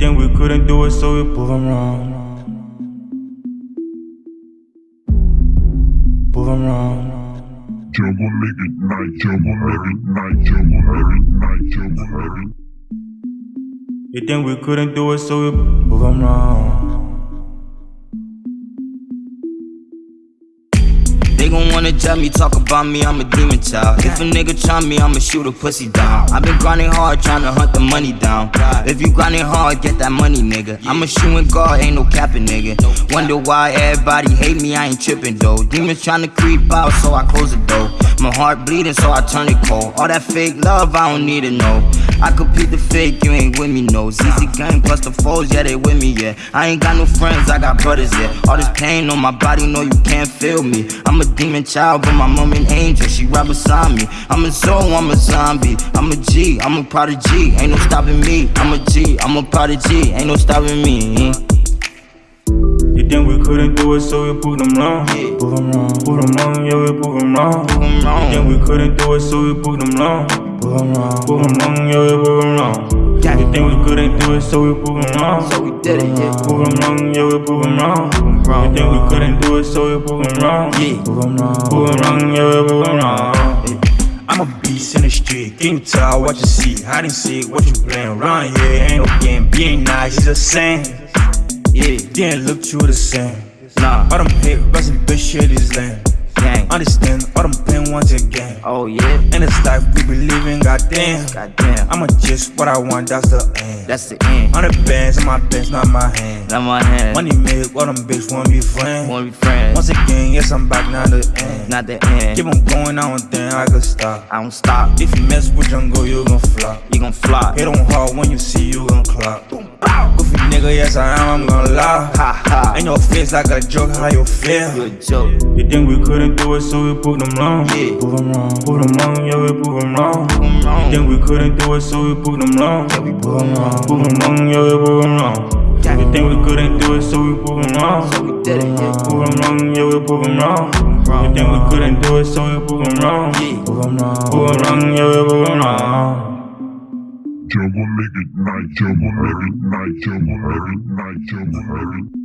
think we couldn't do it, so we prove them wrong. Prove them wrong. Jungle make it night, jungle make it night, jungle make it night, jungle make it. You think we couldn't do it, so we prove them wrong. They gon' wanna judge me, talk about me, I'm a demon child. If a nigga try me, I'ma shoot a pussy down. i been grinding hard, tryna hunt the money down. If you grinding hard, get that money, nigga. I'm a shooting guard, ain't no capping, nigga. Wonder why everybody hate me, I ain't tripping though. Demons tryna creep out, so I close the door. My heart bleeding, so I turn it cold. All that fake love, I don't need it, no. I compete the fake, you ain't with me, no. ZZ gang plus the foes, yeah, they with me, yeah. I ain't got no friends, I got brothers, yeah. All this pain on my body, no, you can't feel me. I'm a demon child, but my mom an angel, she right beside me. I'm a soul, I'm a zombie. I'm a G, I'm a prodigy, ain't no stopping me. I'm a G, I'm a prodigy, ain't no stopping me. You think we couldn't do it, so we prove them wrong. Prove them wrong. Prove them wrong, yeah, we prove them wrong. Wrong. You think we couldn't do it, so we prove them wrong. Wrong. Prove them wrong, yeah, we them wrong. Yeah. You think we couldn't do it, so we them wrong. So we did it, yeah. Them wrong, yeah, we wrong. You think we couldn't do it, so we them wrong. Yeah. Them wrong. Prove wrong, yeah, we them wrong. I'm a beast in the street, you tell what you see? Hide and seek, what you playing around here? Ain't no game, being nice, it's the same. Yeah, Didn't look true the same. nah, All them hate, rest bitch shit is lame. Gang. Understand, all them pain once again. Oh yeah, In this life we be living, goddamn. goddamn. I'ma just what I want, that's the end. That's the end. On the bands, in my bands, not my hand. Not my hand. Money made, all them bitch wanna be friends. Wanna be friends. Once again, yes, I'm back, now the end. Not the end. Keep on going, I don't think I could stop. I don't stop. If you mess with jungle, you gon' flop. You gon' fly. Hit on hard when you see you gon' clock. Nigga, yes I am, I'm gon' lie. Ha ha. Ain't no face like a joke, how you feel? Joke. You think we couldn't do it, so we prove them wrong. Yeah. Prove them wrong. Prove them wrong, yeah, we prove them wrong. Prove wrong. Think we couldn't do it, so we prove them wrong. Yeah, we prove them wrong. Prove them wrong, yeah, we prove them wrong. Yeah. You think we couldn't do it, so we prove them wrong. So we did it, yeah. Prove them wrong, yeah, we prove them wrong. You think we couldn't do it, so we prove them wrong. Yeah. Prove them wrong. Prove them wrong, yeah, we prove them wrong. Jungle make it. Night, make it. Night, make it. Night, make it.